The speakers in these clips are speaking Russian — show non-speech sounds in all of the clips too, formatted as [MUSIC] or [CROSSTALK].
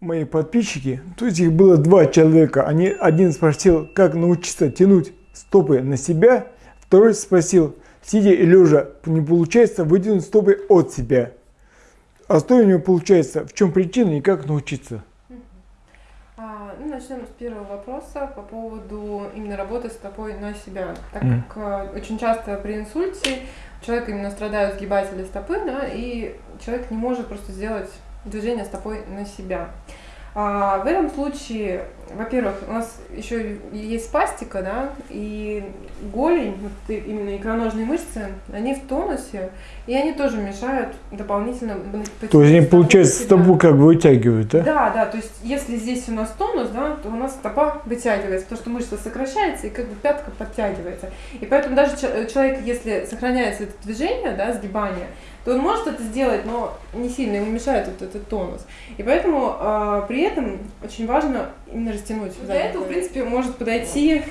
мои подписчики, то есть их было два человека, они, один спросил, как научиться тянуть стопы на себя, второй спросил, сидя и лежа, не получается выдвинуть стопы от себя. А что у него получается, в чем причина и как научиться? А, ну, начнем с первого вопроса по поводу именно работы стопой на себя. Так как а, очень часто при инсульте человек именно страдают сгибатели стопы, да, и человек не может просто сделать движение стопой на себя. А, в этом случае, во-первых, у нас еще есть спастика, да, и голень, вот именно икроножные мышцы, они в тонусе, и они тоже мешают дополнительно То есть они, получается, стопу как бы вытягивают, да? Да, да, то есть если здесь у нас тонус, да, то у нас стопа вытягивается, потому что мышца сокращается и как бы пятка подтягивается. И поэтому даже че- человек, если сохраняется это движение, да, сгибание, то он может это сделать, но не сильно, ему мешает вот этот тонус. И поэтому а, при этом очень важно именно растянуть. Для этого, в принципе, может подойти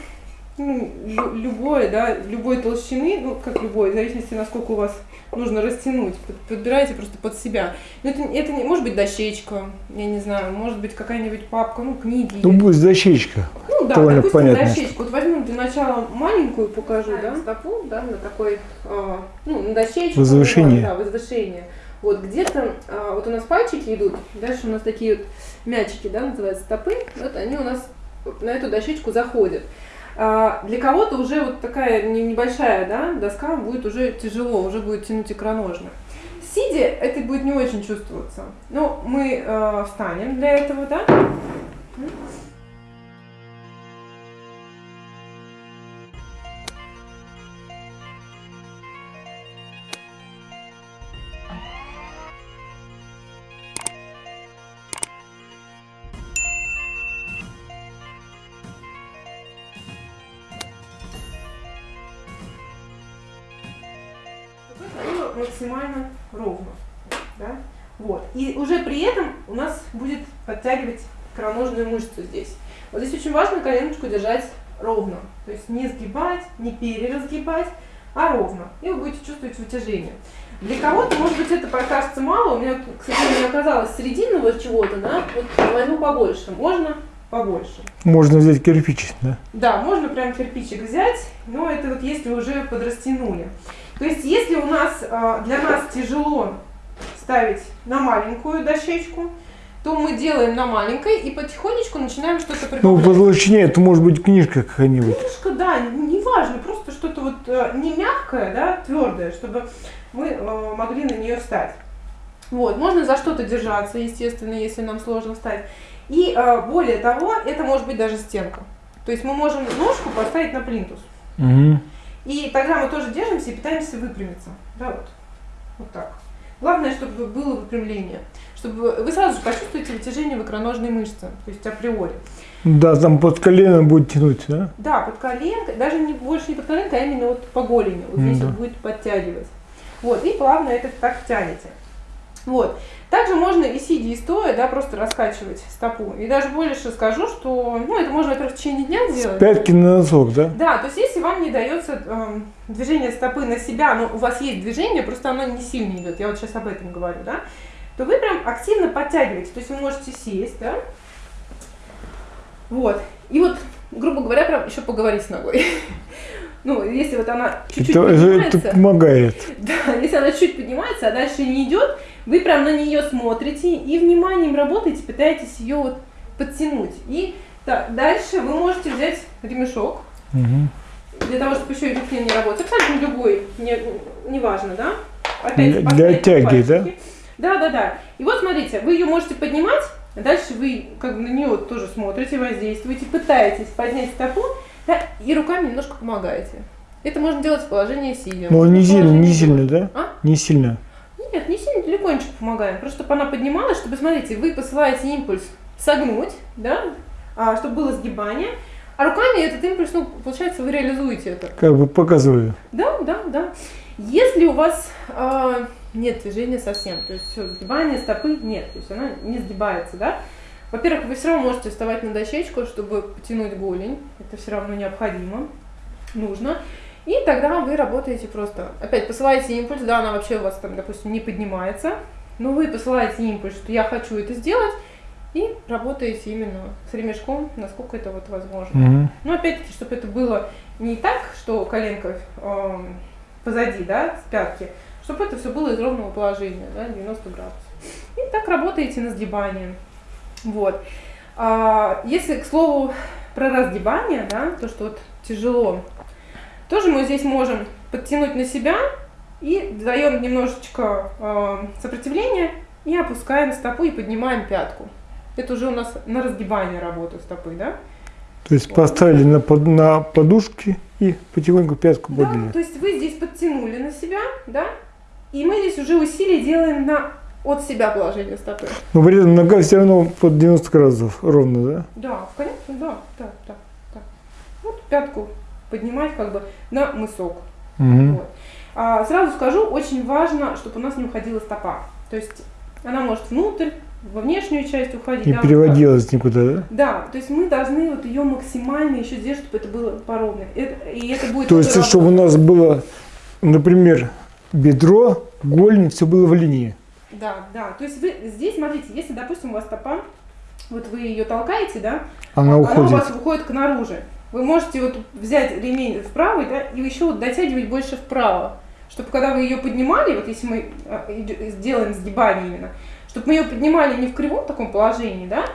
ну, лю- любой, да, любой толщины, ну, как любой, в зависимости, насколько у вас нужно растянуть. Под- Подбирайте просто под себя. Но это, это не, может быть дощечка, я не знаю, может быть какая-нибудь папка, ну, книги. Ну, будет защечка. Ну да, довольно допустим, понятно. дощечку. Вот возьмем для начала маленькую, покажу, да, стопу, да, на такой, а, ну, на дощечку. Возвышение. Да, возвышение. Вот где-то, а, вот у нас пальчики идут, дальше у нас такие вот мячики, да, называются стопы, вот они у нас на эту дощечку заходят. А, Для кого-то уже вот такая не- небольшая да, доска будет уже тяжело, уже будет тянуть икроножно. Сидя это будет не очень чувствоваться. Но мы э, встанем для этого, да? Максимально ровно. Да? Вот. И уже при этом у нас будет подтягивать икроножную мышцу здесь. Вот здесь очень важно коленочку держать ровно. То есть не сгибать, не переразгибать, а ровно. И вы будете чувствовать вытяжение. Для кого-то, может быть, это покажется мало. У меня, кстати, не оказалось серединного чего-то, да? Вот возьму побольше. Можно побольше. Можно взять кирпич, да? Да, можно прям кирпичик взять, но это вот если уже подрастянули. То есть если у нас а, для нас тяжело ставить на маленькую дощечку, то мы делаем на маленькой и потихонечку начинаем что-то Ну, прибавлять. толщине это может быть книжка какая-нибудь. Немножко, да, неважно, просто что-то вот э, не мягкое, да, твердое, чтобы мы э, могли на нее встать. Вот, можно за что-то держаться, естественно, если нам сложно встать. И э, более того, это может быть даже стенка. То есть мы можем ножку поставить на плинтус. Мгм. И тогда мы тоже держимся и пытаемся выпрямиться. Да, вот. Вот так. Главное, чтобы было выпрямление. Чтобы вы сразу же почувствуете вытяжение в икроножной мышце, то есть априори. Да, там под колено будет тянуть, да? Да, под коленкой, даже не больше не под коленкой, а именно вот по голени. Вот М, здесь да. вот будет подтягивать. Вот, и плавно это так тянете. Вот. Также можно и сидя, и стоя, да, просто раскачивать стопу. И даже больше скажу, что, ну, это можно, во-первых, в течение дня делать. Пятки на носок, да? Да, то есть если вам не дается эм, движение стопы на себя, но у вас есть движение, просто оно не сильно идет, я вот сейчас об этом говорю, да, то вы прям активно подтягиваете, то есть вы можете сесть, да, вот, и вот, грубо говоря, прям еще поговорить с ногой. [LAUGHS] Ну, если вот она чуть-чуть поднимается, это помогает. [LAUGHS] да, если она чуть поднимается, а дальше не идет, вы прям на нее смотрите и вниманием работаете, пытаетесь ее вот подтянуть. И так, дальше вы можете взять ремешок, Мгм. для того, чтобы еще и руки не работать. Абсолютно любой, не, неважно, да? Опять Для- тяги, да? пальчики. Да, да, да. И вот смотрите, вы ее можете поднимать, а дальше вы как бы на нее тоже смотрите, воздействуете, пытаетесь поднять стопу, да, и руками немножко помогаете. Это можно делать в положении сидя. Можно не сильно, не сильно, да? А? Не сильно. Легонечко помогаем. Просто чтобы она поднималась, чтобы, смотрите, вы посылаете импульс согнуть, да, а, чтобы было сгибание, а руками этот импульс, ну, получается, вы реализуете это. Как бы показываю. Да, да, да. Если у вас а, нет движения совсем, то есть сгибания стопы нет, то есть она не сгибается, да, во-первых, вы все равно можете вставать на дощечку, чтобы потянуть голень, это все равно необходимо, нужно. И тогда вы работаете просто, опять посылаете импульс, да, она вообще у вас там, допустим, не поднимается, но вы посылаете импульс, что я хочу это сделать, И работаете именно с ремешком, насколько это вот возможно. Мгм. Но опять-таки, чтобы это было не так, что коленка эм, позади, да, с пятки, чтобы это все было из ровного положения, да, 90 градусов. И так работаете на сгибание. Вот. А, если, к слову, про разгибание, да, то, что вот тяжело, тоже мы здесь можем подтянуть на себя и даем немножечко э, сопротивления и опускаем стопу и поднимаем пятку. Это уже у нас на разгибание работа стопы, да? То есть поставили на, под- на подушки и потихоньку пятку Да, подняли. то есть вы здесь подтянули на себя, да? И мы здесь уже усилие делаем на от себя положение стопы. Но при этом нога все равно под 90 градусов ровно, да? Да, конечно, да, да, да, да. Вот пятку поднимать как бы на мысок. Мгм. Вот. А, сразу скажу, очень важно, чтобы у нас не уходила стопа. То есть она может внутрь, во внешнюю часть уходить. Не да, переводилась никуда, да? Да, то есть мы должны вот ее максимально еще сделать, чтобы это было поровно. Это- и это будет То есть, тоже чтобы у нас было, например, бедро, голень, все было в линии. Да, да. То есть вы здесь, смотрите, если, допустим, у вас стопа, вот вы ее толкаете, да, Она она у уходит. вас выходит к наружу. Вы можете вот взять ремень в правый, да, и еще вот дотягивать больше вправо. Чтобы когда вы ее поднимали, вот если мы а, сделаем сгибание именно, чтобы мы ее поднимали не в кривом таком положении, да,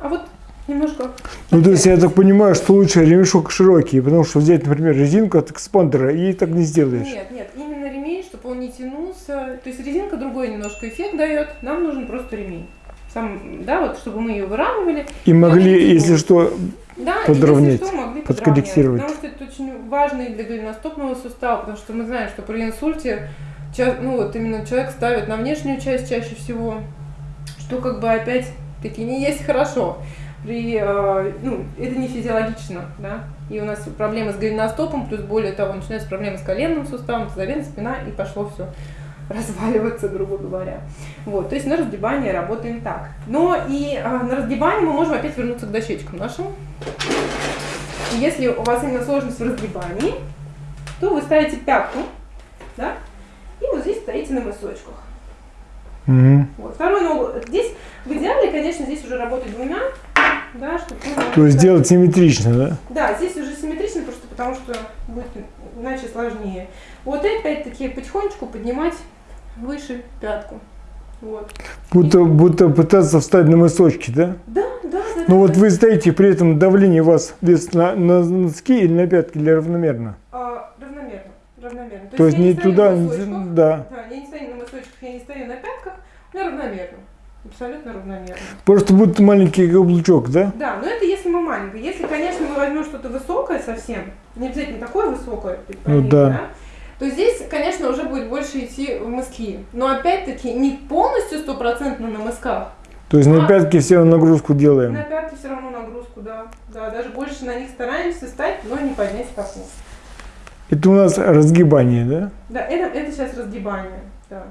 а вот немножко. Ну, то есть, я так понимаю, что лучше ремешок широкий, потому что взять, например, резинку от экспандера и так не сделаешь. Нет, нет, именно ремень, чтобы он не тянулся. То есть резинка другой немножко эффект дает. Нам нужен просто ремень. Сам, да, вот чтобы мы ее выравнивали. И могли, если что, Подровнять, если что, могли подкорректировать. Потому что это очень важно и для голеностопного сустава, потому что мы знаем, что при инсульте ну вот именно человек ставит на внешнюю часть чаще всего, что как бы опять-таки не есть хорошо. При, э, ну, это не физиологично, да, и у нас проблемы с голеностопом, плюс более того, начинаются проблемы с коленным суставом, тазобедренная спина, и пошло все [LAUGHS] разваливаться, грубо говоря. Вот, то есть на разгибание работаем так. Но и а, на разгибание мы можем опять вернуться к дощечкам нашим. И Если у вас именно сложность в разгибании, то вы ставите пятку, да, и вот здесь стоите на мысочках. Мгм. Вот, вторую ногу. Здесь в идеале, конечно, здесь уже работать двумя, да, чтобы то есть делать симметрично, да? Да, здесь уже симметрично, просто потому что будет иначе сложнее. Вот и опять-таки потихонечку поднимать выше пятку. Вот. Будто, будто пытаться встать на мысочки, да? Да, да, да. Но да, вот да. вы стоите, при этом давление у вас вес на, на носки или на пятки или равномерно? А, равномерно. Равномерно. То есть я не туда, не- мысочках. да. Да, я не стою на мысочках, я не стою на пятках, меня равномерно. Абсолютно равномерно. Просто будто маленький каблучок, да? Да, но это если мы маленькие. Если, конечно, мы возьмем что-то высокое совсем, не обязательно такое высокое, то есть, Ну поймите, да. То здесь, конечно, уже будет больше идти в мыски. Но опять-таки не полностью стопроцентно на мысках. То есть на А. пятки все нагрузку На делаем. пятки все равно нагрузку, да. Да, даже больше на них стараемся стать, но не поднять стопу. Это у нас разгибание, да? Да, это, это сейчас разгибание. Да.